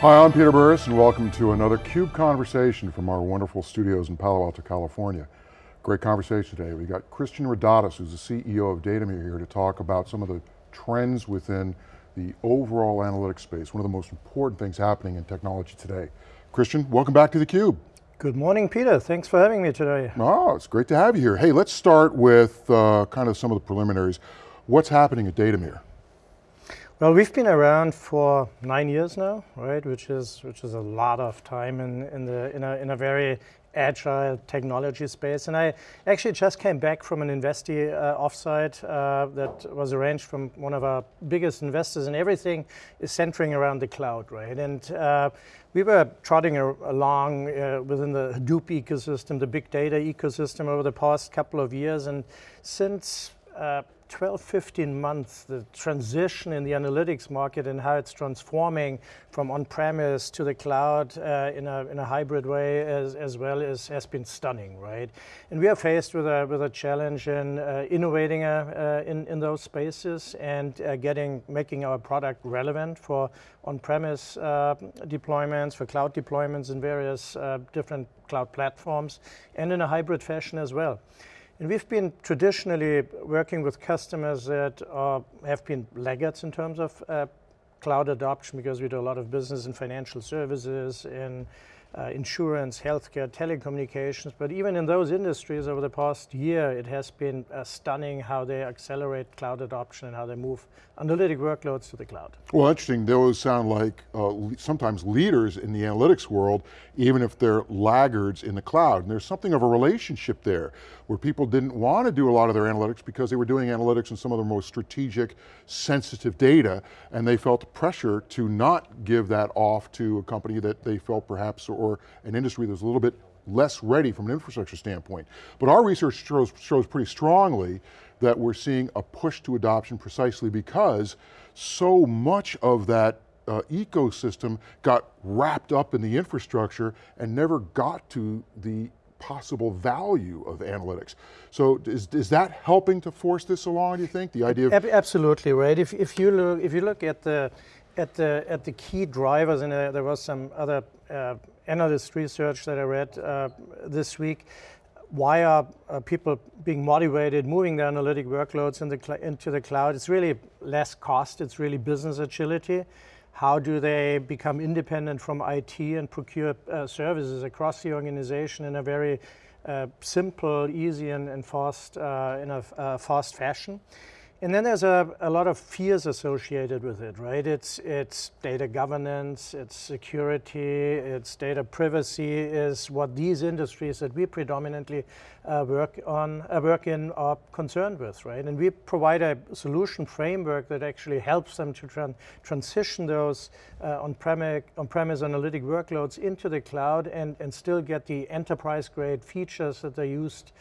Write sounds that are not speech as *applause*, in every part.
Hi, I'm Peter Burris and welcome to another CUBE conversation from our wonderful studios in Palo Alto, California. Great conversation today. We got Christian Rodatus, who's the CEO of Datameer here to talk about some of the trends within the overall analytics space, one of the most important things happening in technology today. Christian, welcome back to theCUBE. Good morning, Peter. Thanks for having me today. Oh, it's great to have you here. Hey, let's start with uh, kind of some of the preliminaries. What's happening at Datameer? Well, we've been around for nine years now, right? Which is which is a lot of time in in the in a in a very agile technology space. And I actually just came back from an investee uh, offsite uh, that was arranged from one of our biggest investors, and everything is centering around the cloud, right? And uh, we were trotting along uh, within the Hadoop ecosystem, the big data ecosystem over the past couple of years, and since uh, 12, 15 months, the transition in the analytics market and how it's transforming from on-premise to the cloud uh, in, a, in a hybrid way as, as well as has been stunning, right? And we are faced with a, with a challenge in uh, innovating uh, uh in, in those spaces and uh, getting, making our product relevant for on-premise uh, deployments, for cloud deployments in various different cloud platforms, and in a hybrid fashion as well. And we've been traditionally working with customers that are, have been laggards in terms of uh, cloud adoption because we do a lot of business in financial services, in uh, insurance, healthcare, telecommunications, but even in those industries over the past year, it has been uh, stunning how they accelerate cloud adoption and how they move analytic workloads to the cloud. Well, interesting, those sound like uh, sometimes leaders in the analytics world, even if they're laggards in the cloud. And there's something of a relationship there, where people didn't want to do a lot of their analytics because they were doing analytics in some of the most strategic, sensitive data, and they felt pressure to not give that off to a company that they felt perhaps, or or an industry that's a little bit less ready from an infrastructure standpoint. But our research shows, shows pretty strongly that we're seeing a push to adoption precisely because so much of that uh, ecosystem got wrapped up in the infrastructure and never got to the possible value of analytics. So is, is that helping to force this along, do you think? The idea of- Absolutely, right. If, if, you look, if you look at the, at the, at the key drivers, and uh, there was some other uh, analyst research that I read uh, this week, why are uh, people being motivated moving their analytic workloads in the into the cloud? It's really less cost, it's really business agility. How do they become independent from IT and procure uh, services across the organization in a very uh, simple, easy, and, and fast, uh, in a uh, fast fashion? And then there's a, a lot of fears associated with it, right? It's, it's data governance, it's security, it's data privacy is what these industries that we predominantly uh, work on, uh, work in are concerned with, right? And we provide a solution framework that actually helps them to tran transition those uh, on-premise on analytic workloads into the cloud and, and still get the enterprise grade features that they used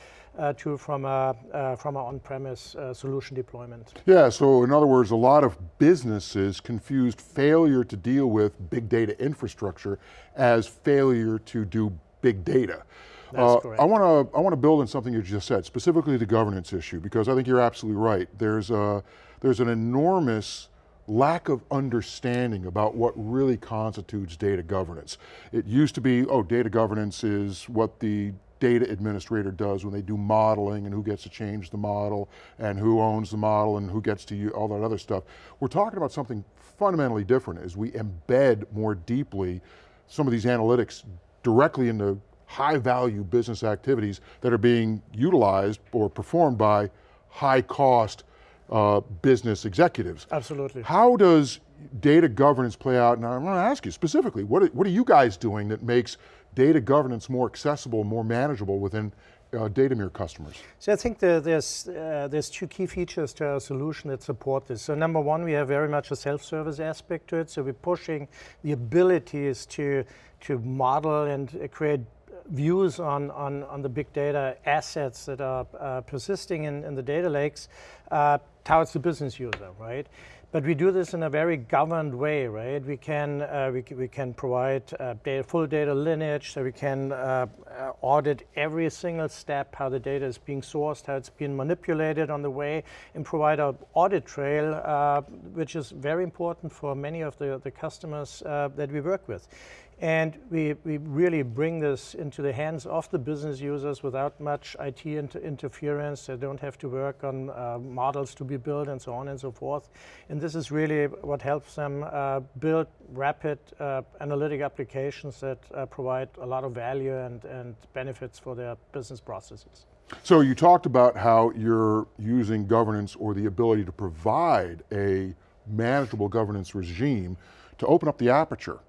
to from a uh, from an on-premise uh, solution deployment. Yeah, so in other words, a lot of businesses confused failure to deal with big data infrastructure as failure to do big data. That's uh, correct. I want to I want to build on something you just said, specifically the governance issue, because I think you're absolutely right. There's a there's an enormous lack of understanding about what really constitutes data governance. It used to be, oh, data governance is what the data administrator does when they do modeling and who gets to change the model and who owns the model and who gets to use all that other stuff. We're talking about something fundamentally different as we embed more deeply some of these analytics directly into high value business activities that are being utilized or performed by high cost uh, business executives. Absolutely. How does data governance play out? And I want to ask you specifically, what are, what are you guys doing that makes data governance more accessible, more manageable within uh, Datameer customers? So I think the, there's, uh, there's two key features to our solution that support this. So number one, we have very much a self-service aspect to it. So we're pushing the abilities to, to model and create views on, on, on the big data assets that are uh, persisting in, in the data lakes uh, towards the business user, right? But we do this in a very governed way, right? We can, uh, we, we can provide uh, data, full data lineage, so we can uh, uh, audit every single step, how the data is being sourced, how it's being manipulated on the way, and provide an audit trail, uh, which is very important for many of the, the customers uh, that we work with. And we, we really bring this into the hands of the business users without much IT inter interference. They don't have to work on uh, models to be built and so on and so forth. And this is really what helps them uh, build rapid uh, analytic applications that uh, provide a lot of value and, and benefits for their business processes. So you talked about how you're using governance or the ability to provide a manageable governance regime to open up the aperture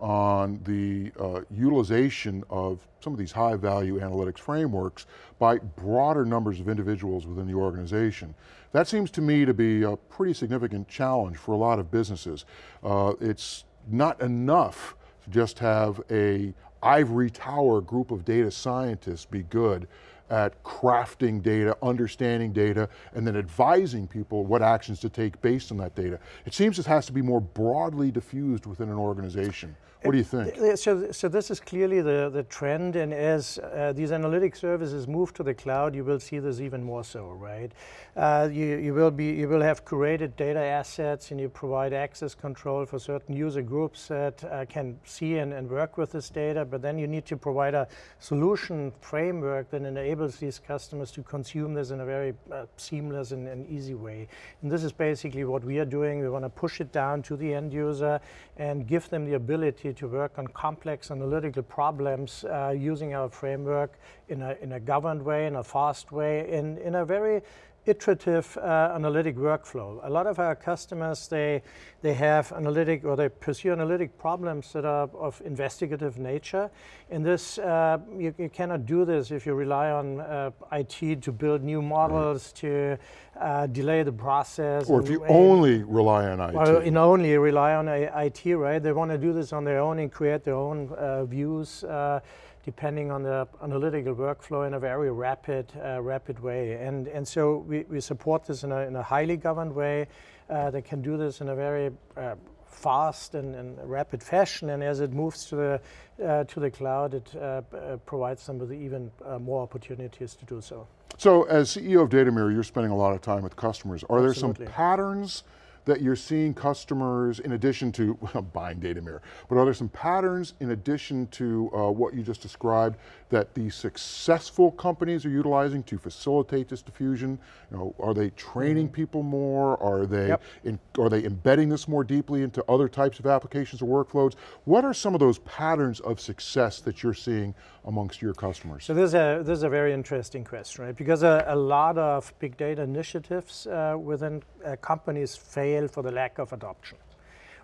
on the uh, utilization of some of these high value analytics frameworks by broader numbers of individuals within the organization. That seems to me to be a pretty significant challenge for a lot of businesses. Uh, it's not enough to just have a ivory tower group of data scientists be good at crafting data, understanding data, and then advising people what actions to take based on that data. It seems this has to be more broadly diffused within an organization. What do you think? So, so this is clearly the, the trend, and as uh, these analytic services move to the cloud, you will see this even more so, right? Uh, you, you, will be, you will have curated data assets, and you provide access control for certain user groups that uh, can see and, and work with this data, but then you need to provide a solution framework that enables these customers to consume this in a very uh, seamless and, and easy way. And this is basically what we are doing. We want to push it down to the end user and give them the ability ability to work on complex analytical problems uh, using our framework in a, in a governed way, in a fast way, in, in a very iterative uh, analytic workflow. A lot of our customers, they, they have analytic or they pursue analytic problems that are of investigative nature. And this, uh, you, you, cannot do this if you rely on uh, IT to build new models, to uh, delay the process. Or if you only rely on IT. Or in only rely on IT, right? They want to do this on their own and create their own uh, views uh, depending on the analytical workflow in a very rapid, uh, rapid way. And, and so we, we support this in a, in a highly governed way. Uh, they can do this in a very uh, fast and, and, rapid fashion, and as it moves to the, uh, to the cloud, it uh, uh, provides them with even more opportunities to do so. So as CEO of Datameer, you're spending a lot of time with customers. Are Absolutely. there some patterns that you're seeing customers, in addition to *laughs* buying Datameer, but are there some patterns in addition to uh, what you just described that the successful companies are utilizing to facilitate this diffusion? You know, are they training mm-hmm. people more? Are they, yep. in, are they embedding this more deeply into other types of applications or workflows? What are some of those patterns of success that you're seeing amongst your customers? So this is a, this is a very interesting question, right? Because a, a lot of big data initiatives uh, within uh, companies fail for the lack of adoption.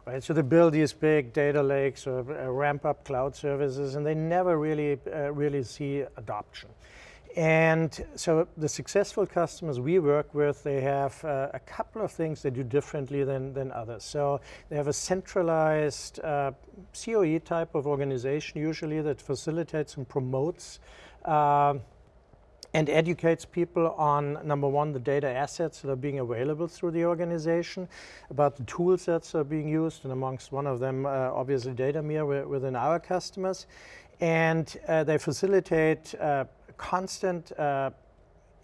Right, so they build these big data lakes or uh, ramp up cloud services, and they never really, uh, really see adoption. And so the successful customers we work with, they have uh, a couple of things they do differently than, than others. So they have a centralized uh, COE type of organization usually that facilitates and promotes uh, and educates people on, number one, the data assets that are being available through the organization, about the tool sets that are being used, and amongst one of them, uh, obviously, Datameer within our customers. And uh, they facilitate uh, constant uh,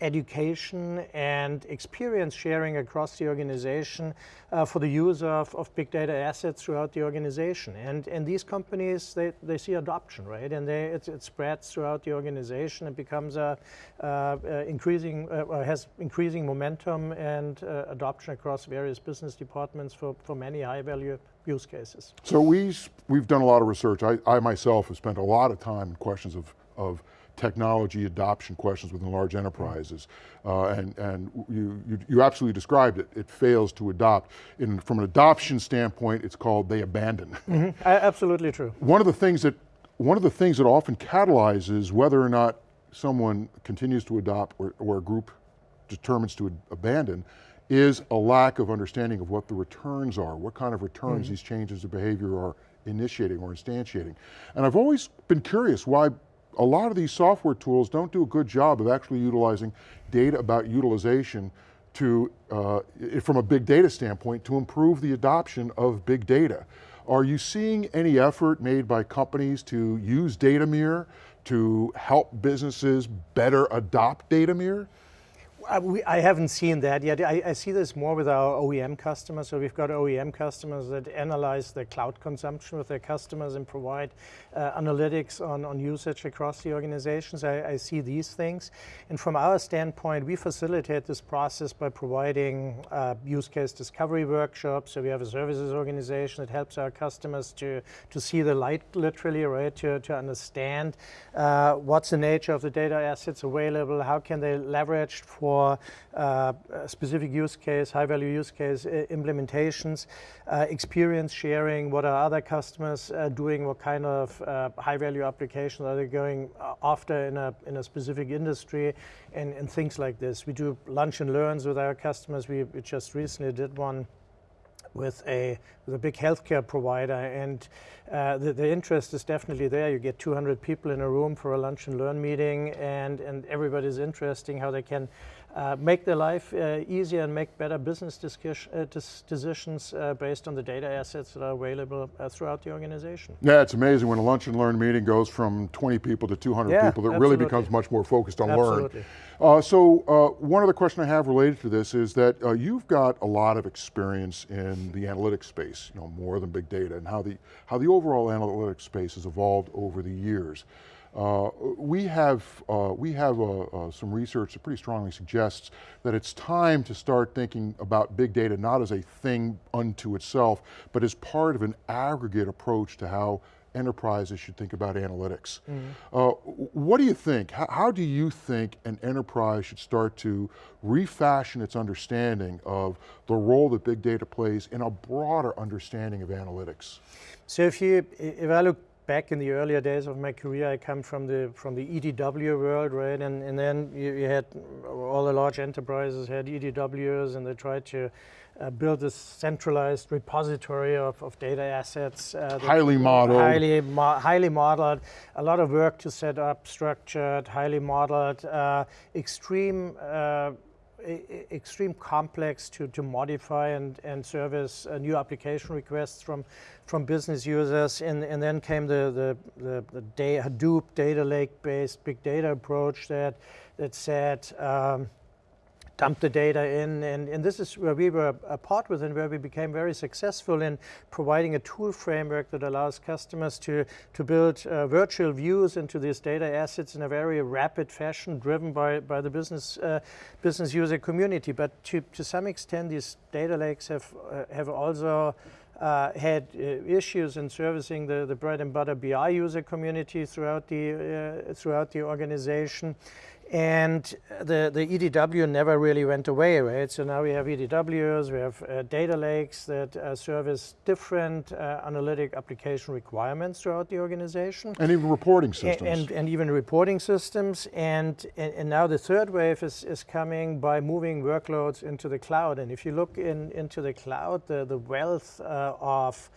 education and experience sharing across the organization uh, for the use of, of big data assets throughout the organization. And, and these companies, they, they see adoption, right? And they, it, it spreads throughout the organization. It becomes a, uh, uh, increasing, uh, has increasing momentum and uh, adoption across various business departments for, for many high value use cases. So we, we've done a lot of research. I, I myself have spent a lot of time in questions of, of technology adoption questions within large enterprises. Uh, and and you, you, you, absolutely described it. It fails to adopt. In, from an adoption standpoint, it's called they abandon. Mm -hmm. Absolutely true. One of the things that one of the things that often catalyzes whether or not someone continues to adopt or, or a group determines to abandon is a lack of understanding of what the returns are, what kind of returns mm -hmm. these changes of behavior are initiating or instantiating. And I've always been curious why a lot of these software tools don't do a good job of actually utilizing data about utilization to, uh, from a big data standpoint, to improve the adoption of big data. Are you seeing any effort made by companies to use Datameer to help businesses better adopt Datameer? I, we, I haven't seen that yet. I, I, see this more with our OEM customers. So we've got OEM customers that analyze the cloud consumption with their customers and provide uh, analytics on, on usage across the organizations. I, I, see these things. And from our standpoint, we facilitate this process by providing uh, use case discovery workshops. So we have a services organization that helps our customers to, to see the light literally, right, to, to understand uh, what's the nature of the data assets available, how can they leverage for for uh, specific use case, high value use case implementations, uh, experience sharing, what are other customers uh, doing, what kind of uh, high value applications are they going after in a, in a specific industry, and, and things like this. We do lunch and learns with our customers. We, we just recently did one with a, with a big healthcare provider and uh, the, the, interest is definitely there. You get 200 people in a room for a lunch and learn meeting and, and everybody's interesting how they can uh, make their life uh, easier and make better business uh, decisions uh, based on the data assets that are available uh, throughout the organization. Yeah, it's amazing when a lunch and learn meeting goes from 20 people to 200 yeah, people, it absolutely. really becomes much more focused on absolutely. learn. Uh, so one other question I have related to this is that you've got a lot of experience in the analytics space, you know, more than big data, and how the, how the overall analytics space has evolved over the years. Uh, we have, uh, we have uh, uh, some research that pretty strongly suggests that it's time to start thinking about big data not as a thing unto itself, but as part of an aggregate approach to how enterprises should think about analytics. Mm -hmm. what do you think? How, how, do you think an enterprise should start to refashion its understanding of the role that big data plays in a broader understanding of analytics? So if you, if I look back in the earlier days of my career, I come from the from the EDW world, right? And and then you, you had all the large enterprises had EDWs, and they tried to uh, build this centralized repository of, of data assets. Uh, highly modeled. Highly, mo highly modeled. A lot of work to set up structured, highly modeled, uh, extreme uh, extreme complex to, to modify and, and service uh, new application requests from, from business users. And, and then came the, the, the, the day, Hadoop data lake based big data approach that, that said, um, dump the data in. And, and this is where we were a part with and where we became very successful in providing a tool framework that allows customers to, to build uh, virtual views into these data assets in a very rapid fashion driven by, by the business, uh, business user community. But to, to some extent, these data lakes have, uh, have also uh, had uh, issues in servicing the, the bread and butter BI user community throughout the, uh, throughout the organization. And the, the EDW never really went away, right? So now we have EDWs, we have uh, data lakes that uh, service different uh, analytic application requirements throughout the organization. And even reporting systems. And, and, and even reporting systems. And, and, and, now the third wave is, is coming by moving workloads into the cloud. And if you look in, into the cloud, the, the wealth uh, of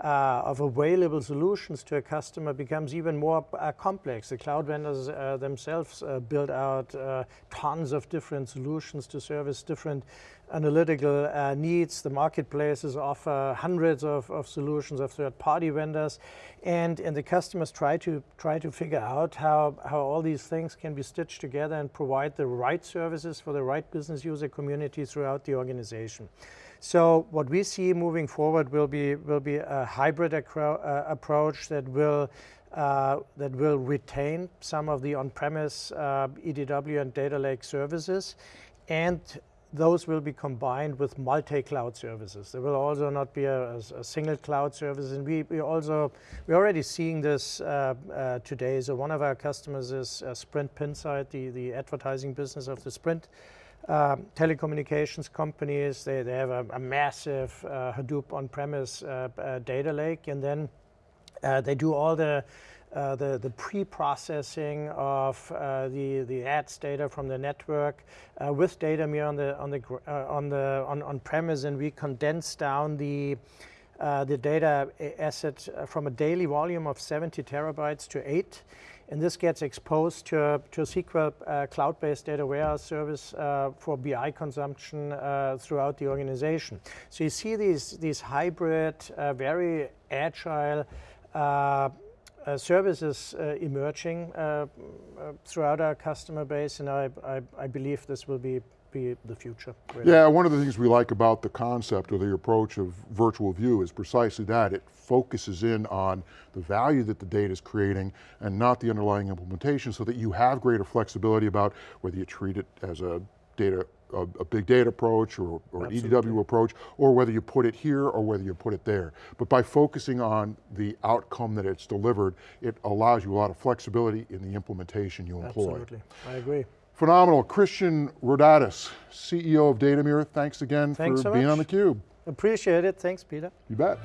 uh, of available solutions to a customer becomes even more uh, complex. The cloud vendors uh, themselves uh, build out uh, tons of different solutions to service different analytical uh, needs. The marketplaces offer hundreds of, of solutions of third-party vendors, and, and the customers try to try to figure out how, how all these things can be stitched together and provide the right services for the right business user community throughout the organization. So what we see moving forward will be will be a hybrid uh, approach that will uh, that will retain some of the on-premise uh, EDW and data lake services, and those will be combined with multi-cloud services. There will also not be a, a, single cloud service, and we, we also we're already seeing this uh, uh, today. So one of our customers is uh, Sprint Pinsight, the the advertising business of the Sprint um, telecommunications companies, they, they have a, a massive uh, Hadoop on-premise uh, uh, data lake, and then uh, they do all the uh, the, the pre-processing of uh, the the ads data from the network with Datameer on the on the on the on, on premise, and we condense down the the data asset from a daily volume of 70 terabytes to eight, and this gets exposed to, a- to SQL uh, cloud-based data warehouse service uh, for BI consumption uh, throughout the organization. So you see these, these hybrid, uh, very agile uh, uh, services emerging throughout our customer base, and I, I, I believe this will be, be the future. really. Yeah, one of the things we like about the concept or the approach of virtual view is precisely that. It focuses in on the value that the data is creating and not the underlying implementation so that you have greater flexibility about whether you treat it as a data a, a big data approach or, or an EDW approach, or whether you put it here or whether you put it there. But by focusing on the outcome that it's delivered, it allows you a lot of flexibility in the implementation you employ. Absolutely, I agree. Phenomenal. Christian Rodatus, CEO of Datameer, thanks again Thanks for so being much. on theCUBE. Appreciate it, thanks Peter. You bet.